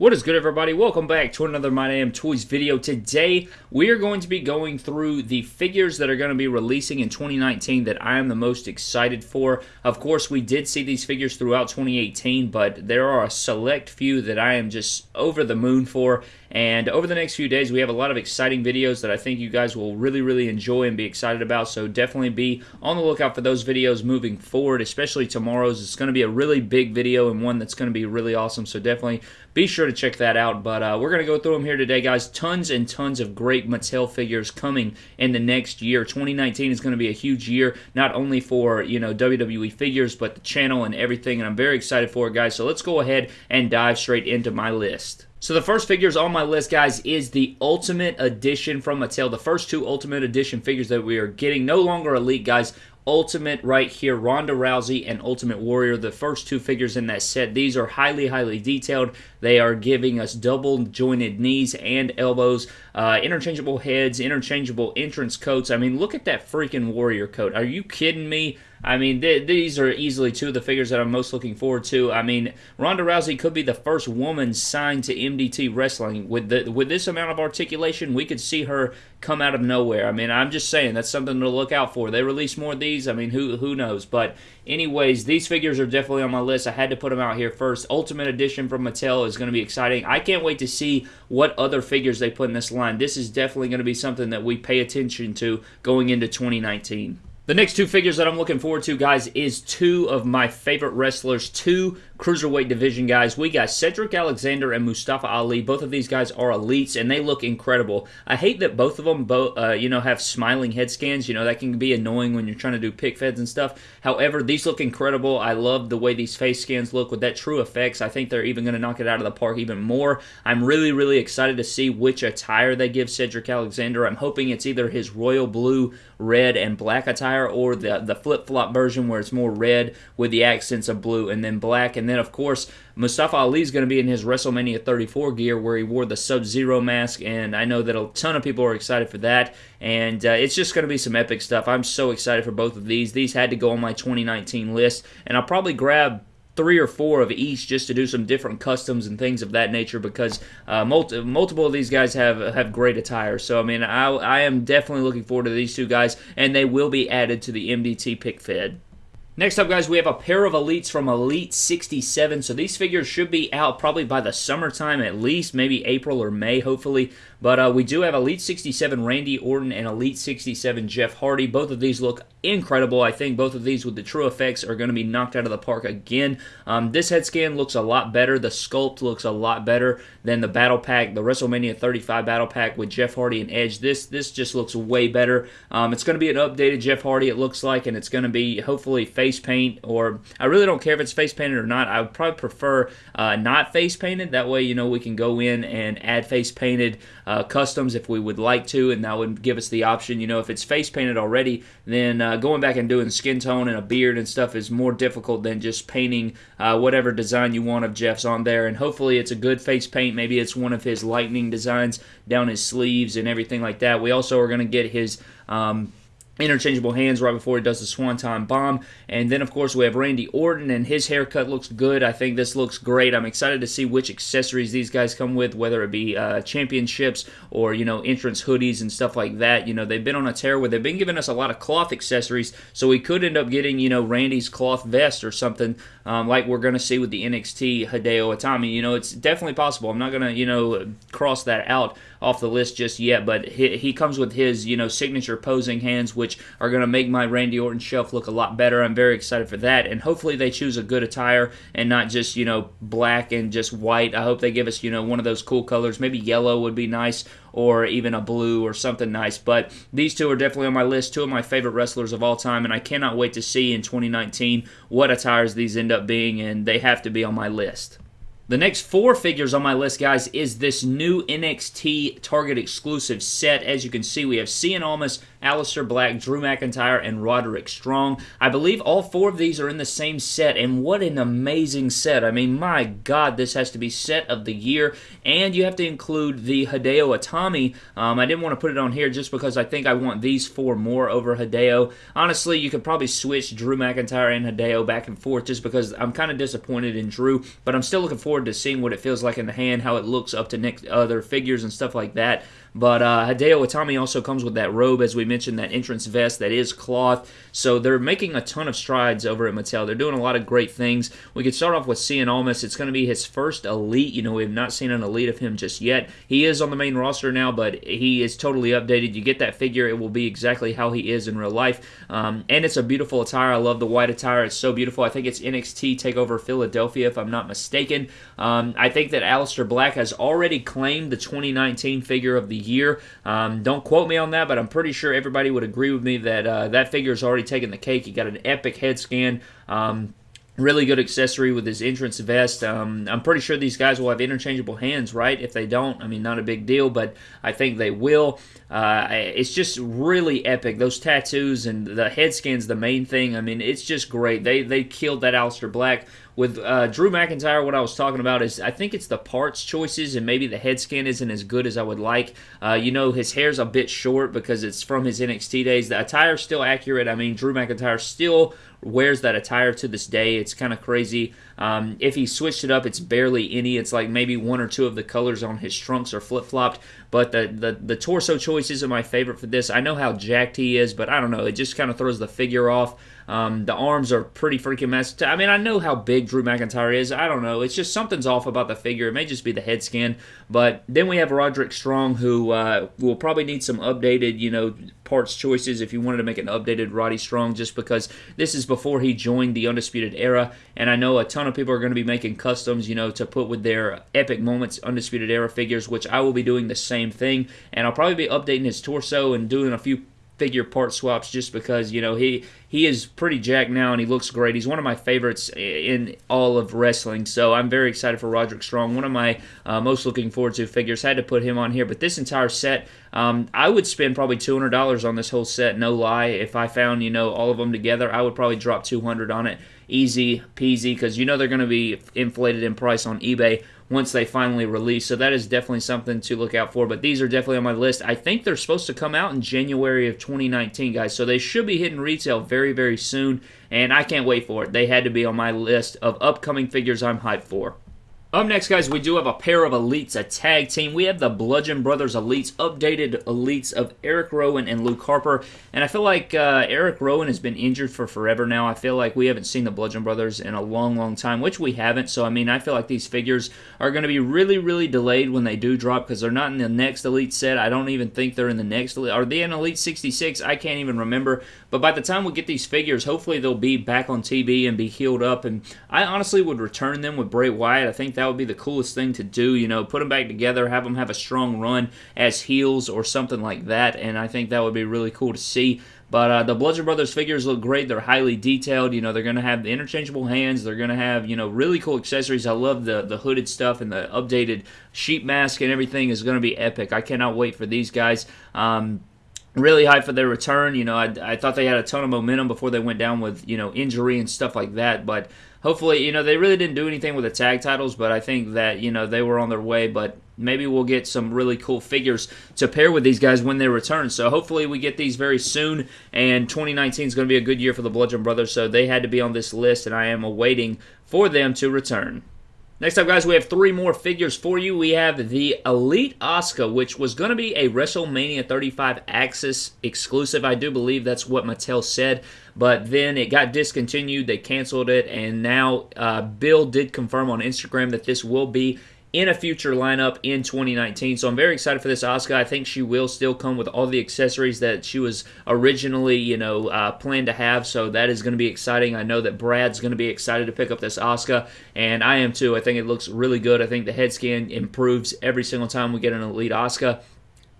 What is good everybody? Welcome back to another My Damn Toys video. Today we are going to be going through the figures that are going to be releasing in 2019 that I am the most excited for. Of course we did see these figures throughout 2018 but there are a select few that I am just over the moon for and over the next few days, we have a lot of exciting videos that I think you guys will really, really enjoy and be excited about. So definitely be on the lookout for those videos moving forward, especially tomorrow's. It's going to be a really big video and one that's going to be really awesome. So definitely be sure to check that out. But uh, we're going to go through them here today, guys. Tons and tons of great Mattel figures coming in the next year. 2019 is going to be a huge year, not only for, you know, WWE figures, but the channel and everything. And I'm very excited for it, guys. So let's go ahead and dive straight into my list. So the first figures on my list, guys, is the Ultimate Edition from Mattel. The first two Ultimate Edition figures that we are getting. No longer Elite, guys. Ultimate right here, Ronda Rousey and Ultimate Warrior, the first two figures in that set. These are highly, highly detailed. They are giving us double jointed knees and elbows, uh, interchangeable heads, interchangeable entrance coats. I mean, look at that freaking Warrior coat. Are you kidding me? I mean, th these are easily two of the figures that I'm most looking forward to. I mean, Ronda Rousey could be the first woman signed to MDT Wrestling. With the, with this amount of articulation, we could see her come out of nowhere. I mean, I'm just saying that's something to look out for. They release more of these. I mean, who who knows? But anyways, these figures are definitely on my list. I had to put them out here first. Ultimate Edition from Mattel is going to be exciting. I can't wait to see what other figures they put in this line. This is definitely going to be something that we pay attention to going into 2019. The next two figures that I'm looking forward to, guys, is two of my favorite wrestlers, two cruiserweight division guys. We got Cedric Alexander and Mustafa Ali. Both of these guys are elites, and they look incredible. I hate that both of them, both, uh, you know, have smiling head scans. You know, that can be annoying when you're trying to do pick feds and stuff. However, these look incredible. I love the way these face scans look with that TrueFX. I think they're even going to knock it out of the park even more. I'm really, really excited to see which attire they give Cedric Alexander. I'm hoping it's either his royal blue, red, and black attire or the, the flip-flop version where it's more red with the accents of blue and then black and then, of course, Mustafa Ali is going to be in his WrestleMania 34 gear where he wore the Sub Zero mask, and I know that a ton of people are excited for that. And uh, it's just going to be some epic stuff. I'm so excited for both of these. These had to go on my 2019 list, and I'll probably grab three or four of each just to do some different customs and things of that nature because uh, multi- multiple of these guys have have great attire. So I mean, I, I am definitely looking forward to these two guys, and they will be added to the MDT pick fed. Next up, guys, we have a pair of Elites from Elite 67. So these figures should be out probably by the summertime at least, maybe April or May, hopefully. But uh, we do have Elite 67 Randy Orton and Elite 67 Jeff Hardy. Both of these look incredible. I think both of these with the TrueFX are going to be knocked out of the park again. Um, this head scan looks a lot better. The sculpt looks a lot better than the battle pack, the WrestleMania 35 battle pack with Jeff Hardy and Edge. This this just looks way better. Um, it's going to be an updated Jeff Hardy, it looks like, and it's going to be hopefully face paint. Or I really don't care if it's face painted or not. I would probably prefer uh, not face painted. That way, you know, we can go in and add face painted uh, customs if we would like to, and that would give us the option. You know, if it's face painted already, then uh, going back and doing skin tone and a beard and stuff is more difficult than just painting uh, whatever design you want of Jeff's on there. And hopefully, it's a good face paint. Maybe it's one of his lightning designs down his sleeves and everything like that. We also are going to get his. Um, interchangeable hands right before he does the swanton bomb. And then, of course, we have Randy Orton, and his haircut looks good. I think this looks great. I'm excited to see which accessories these guys come with, whether it be uh, championships or, you know, entrance hoodies and stuff like that. You know, they've been on a tear where they've been giving us a lot of cloth accessories, so we could end up getting, you know, Randy's cloth vest or something um, like we're going to see with the NXT Hideo Itami. You know, it's definitely possible. I'm not going to, you know, cross that out off the list just yet, but he, he comes with his, you know, signature posing hands, which are going to make my Randy Orton shelf look a lot better. I'm very excited for that, and hopefully they choose a good attire and not just, you know, black and just white. I hope they give us, you know, one of those cool colors. Maybe yellow would be nice, or even a blue or something nice. But these two are definitely on my list, two of my favorite wrestlers of all time, and I cannot wait to see in 2019 what attires these end up being, and they have to be on my list. The next four figures on my list, guys, is this new NXT Target exclusive set. As you can see, we have Cien Almas, Aleister Black, Drew McIntyre, and Roderick Strong. I believe all four of these are in the same set, and what an amazing set. I mean, my God, this has to be set of the year, and you have to include the Hideo Itami. Um, I didn't want to put it on here just because I think I want these four more over Hideo. Honestly, you could probably switch Drew McIntyre and Hideo back and forth just because I'm kind of disappointed in Drew, but I'm still looking forward to seeing what it feels like in the hand, how it looks up to next other figures and stuff like that. But uh, Hideo Itami also comes with that robe, as we mentioned, that entrance vest that is cloth. So they're making a ton of strides over at Mattel. They're doing a lot of great things. We could start off with Cien Almas. It's going to be his first elite. You know, we have not seen an elite of him just yet. He is on the main roster now, but he is totally updated. You get that figure, it will be exactly how he is in real life. Um, and it's a beautiful attire. I love the white attire. It's so beautiful. I think it's NXT TakeOver Philadelphia, if I'm not mistaken. Um, I think that Aleister Black has already claimed the 2019 figure of the year. Um, don't quote me on that, but I'm pretty sure everybody would agree with me that uh, that figure has already taken the cake. He got an epic head scan. Um, really good accessory with his entrance vest. Um, I'm pretty sure these guys will have interchangeable hands, right? If they don't, I mean, not a big deal, but I think they will. Uh, it's just really epic. Those tattoos and the head scan's the main thing. I mean, it's just great. They they killed that Aleister Black with uh, Drew McIntyre, what I was talking about is I think it's the parts choices and maybe the head scan isn't as good as I would like. Uh, you know, his hair's a bit short because it's from his NXT days. The attire's still accurate. I mean, Drew McIntyre still wears that attire to this day. It's kind of crazy. Um, if he switched it up, it's barely any. It's like maybe one or two of the colors on his trunks are flip flopped. But the, the the torso choices are my favorite for this. I know how jacked he is, but I don't know. It just kind of throws the figure off. Um, the arms are pretty freaking messed. I mean, I know how big Drew McIntyre is. I don't know. It's just something's off about the figure. It may just be the head scan. But then we have Roderick Strong, who uh, will probably need some updated, you know, parts choices if you wanted to make an updated Roddy Strong, just because this is before he joined the Undisputed Era. And I know a ton of people are going to be making customs, you know, to put with their Epic Moments Undisputed Era figures, which I will be doing the same thing. And I'll probably be updating his torso and doing a few figure part swaps just because you know he he is pretty jacked now and he looks great. He's one of my favorites in all of wrestling, so I'm very excited for Roderick Strong. One of my uh, most looking forward to figures. Had to put him on here, but this entire set, um, I would spend probably $200 on this whole set. No lie, if I found you know all of them together, I would probably drop 200 on it easy peasy because you know they're going to be inflated in price on eBay once they finally release. So that is definitely something to look out for. But these are definitely on my list. I think they're supposed to come out in January of 2019, guys. So they should be hitting retail very, very soon. And I can't wait for it. They had to be on my list of upcoming figures I'm hyped for. Up next, guys, we do have a pair of elites, a tag team. We have the Bludgeon Brothers elites, updated elites of Eric Rowan and Luke Harper. And I feel like uh, Eric Rowan has been injured for forever now. I feel like we haven't seen the Bludgeon Brothers in a long, long time, which we haven't. So, I mean, I feel like these figures are going to be really, really delayed when they do drop because they're not in the next elite set. I don't even think they're in the next elite. Are they in Elite 66? I can't even remember. But by the time we get these figures, hopefully they'll be back on TV and be healed up. And I honestly would return them with Bray Wyatt. I think that would be the coolest thing to do. You know, put them back together, have them have a strong run as heels or something like that, and I think that would be really cool to see. But uh, the Bludgeon Brothers figures look great. They're highly detailed. You know, they're going to have the interchangeable hands. They're going to have, you know, really cool accessories. I love the, the hooded stuff and the updated sheep mask and everything is going to be epic. I cannot wait for these guys. Um, really hyped for their return. You know, I, I thought they had a ton of momentum before they went down with, you know, injury and stuff like that. But hopefully, you know, they really didn't do anything with the tag titles, but I think that, you know, they were on their way. But maybe we'll get some really cool figures to pair with these guys when they return. So hopefully we get these very soon. And 2019 is going to be a good year for the Bludgeon Brothers. So they had to be on this list, and I am awaiting for them to return. Next up, guys, we have three more figures for you. We have the Elite Asuka, which was going to be a WrestleMania 35 Axxess exclusive. I do believe that's what Mattel said, but then it got discontinued. They canceled it, and now uh, Bill did confirm on Instagram that this will be in a future lineup in 2019. So I'm very excited for this Asuka. I think she will still come with all the accessories that she was originally, you know, uh, planned to have. So that is going to be exciting. I know that Brad's going to be excited to pick up this Asuka, and I am too. I think it looks really good. I think the head scan improves every single time we get an Elite Asuka.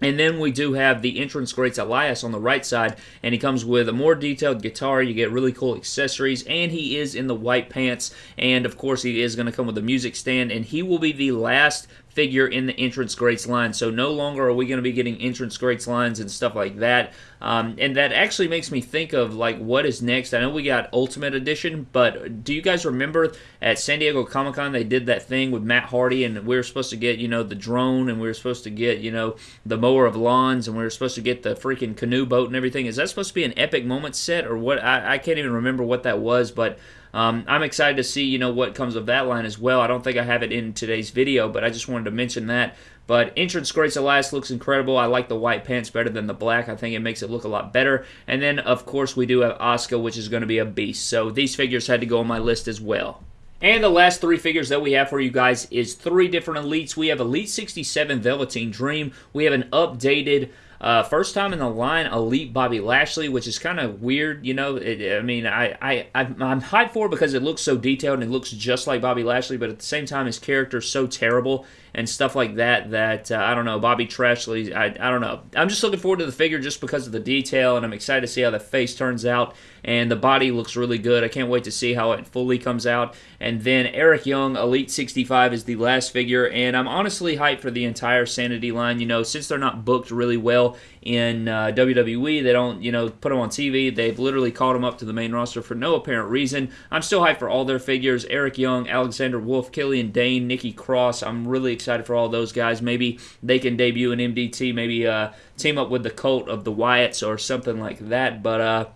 And then we do have the entrance greats Elias on the right side, and he comes with a more detailed guitar. You get really cool accessories, and he is in the white pants. And of course, he is going to come with a music stand, and he will be the last figure in the entrance greats line. So no longer are we going to be getting entrance greats lines and stuff like that. Um, and that actually makes me think of like what is next. I know we got Ultimate Edition, but do you guys remember at San Diego Comic Con they did that thing with Matt Hardy and we were supposed to get you know the drone and we were supposed to get you know the mower of lawns and we were supposed to get the freaking canoe boat and everything. Is that supposed to be an epic moment set or what? I, I can't even remember what that was, but um, I'm excited to see, you know, what comes of that line as well. I don't think I have it in today's video, but I just wanted to mention that. But Entrance Greats Elias looks incredible. I like the white pants better than the black. I think it makes it look a lot better. And then, of course, we do have Asuka, which is going to be a beast. So these figures had to go on my list as well. And the last three figures that we have for you guys is three different elites. We have Elite 67 Velveteen Dream. We have an updated uh, first time in the line, Elite Bobby Lashley, which is kind of weird, you know. It, I mean, I, I, I'm hyped for it because it looks so detailed and it looks just like Bobby Lashley, but at the same time, his character's so terrible and stuff like that that uh, I don't know. Bobby Trashley, I, I don't know. I'm just looking forward to the figure just because of the detail, and I'm excited to see how the face turns out. And the body looks really good. I can't wait to see how it fully comes out. And then Eric Young, Elite 65, is the last figure, and I'm honestly hyped for the entire Sanity line. You know, since they're not booked really well in uh, WWE, they don't, you know, put them on TV. They've literally called them up to the main roster for no apparent reason. I'm still hyped for all their figures. Eric Young, Alexander Wolfe, Killian Dain, Nikki Cross. I'm really excited for all those guys. Maybe they can debut in MDT, maybe uh, team up with the cult of the Wyatts or something like that. But uh,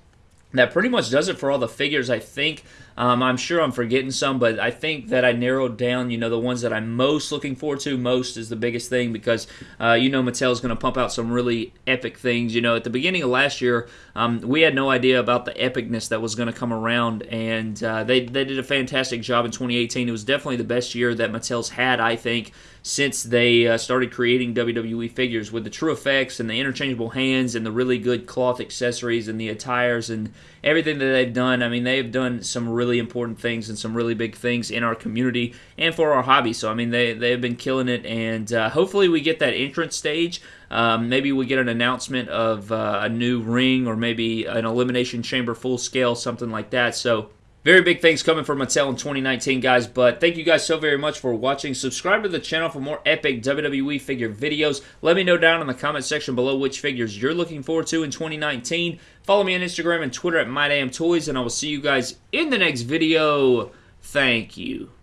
that pretty much does it for all the figures, I think. Um, I'm sure I'm forgetting some, but I think that I narrowed down, you know, the ones that I'm most looking forward to. Most is the biggest thing because, uh, you know, Mattel's going to pump out some really epic things. You know, at the beginning of last year, um, we had no idea about the epicness that was going to come around, and uh, they, they did a fantastic job in 2018. It was definitely the best year that Mattel's had, I think, since they uh, started creating WWE figures with the TrueFX and the interchangeable hands and the really good cloth accessories and the attires and everything that they've done. I mean, they've done some really important things and some really big things in our community and for our hobby. So, I mean, they, they've been killing it, and uh, hopefully we get that entrance stage. Um, maybe we get an announcement of uh, a new ring or maybe an Elimination Chamber full scale, something like that. So, very big things coming from Mattel in 2019, guys. But thank you guys so very much for watching. Subscribe to the channel for more epic WWE figure videos. Let me know down in the comment section below which figures you're looking forward to in 2019. Follow me on Instagram and Twitter at MyDamnToys, and I will see you guys in the next video. Thank you.